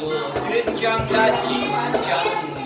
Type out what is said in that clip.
五岳庄的金江。